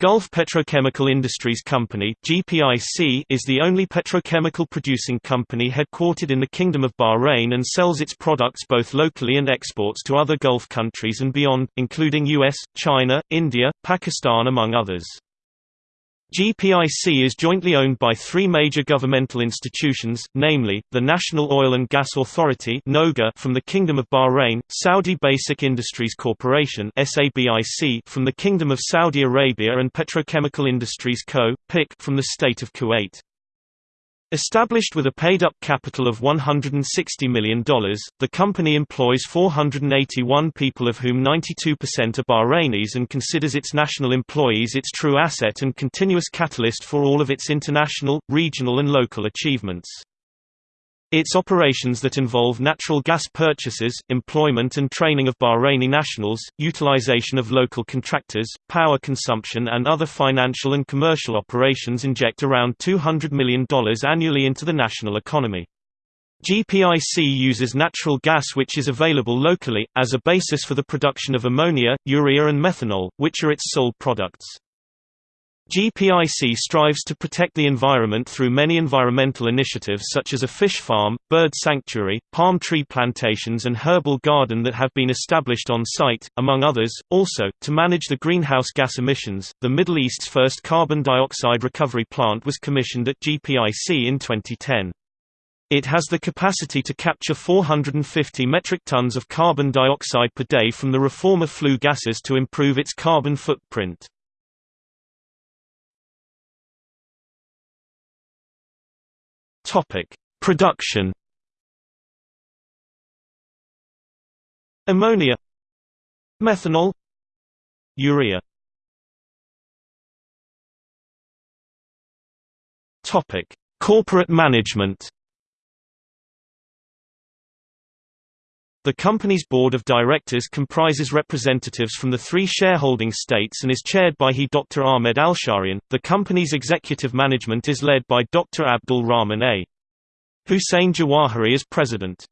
Gulf Petrochemical Industries Company (GPIC) is the only petrochemical producing company headquartered in the Kingdom of Bahrain and sells its products both locally and exports to other Gulf countries and beyond, including US, China, India, Pakistan among others. GPIC is jointly owned by three major governmental institutions, namely, the National Oil and Gas Authority from the Kingdom of Bahrain, Saudi Basic Industries Corporation from the Kingdom of Saudi Arabia and Petrochemical Industries Co. From the State of Kuwait. Established with a paid-up capital of $160 million, the company employs 481 people of whom 92% are Bahrainis and considers its national employees its true asset and continuous catalyst for all of its international, regional and local achievements. Its operations that involve natural gas purchases, employment and training of Bahraini nationals, utilization of local contractors, power consumption and other financial and commercial operations inject around $200 million annually into the national economy. GPIC uses natural gas which is available locally, as a basis for the production of ammonia, urea and methanol, which are its sole products. GPIC strives to protect the environment through many environmental initiatives such as a fish farm, bird sanctuary, palm tree plantations and herbal garden that have been established on site, among others. Also, to manage the greenhouse gas emissions, the Middle East's first carbon dioxide recovery plant was commissioned at GPIC in 2010. It has the capacity to capture 450 metric tons of carbon dioxide per day from the reformer flue gases to improve its carbon footprint. Topic: Production. Ammonia, methanol, urea. Topic: Corporate management. The company's board of directors comprises representatives from the three shareholding states and is chaired by he Dr. Ahmed Alsharian. The company's executive management is led by Dr. Abdul Rahman A. Hussein Jawahery as president.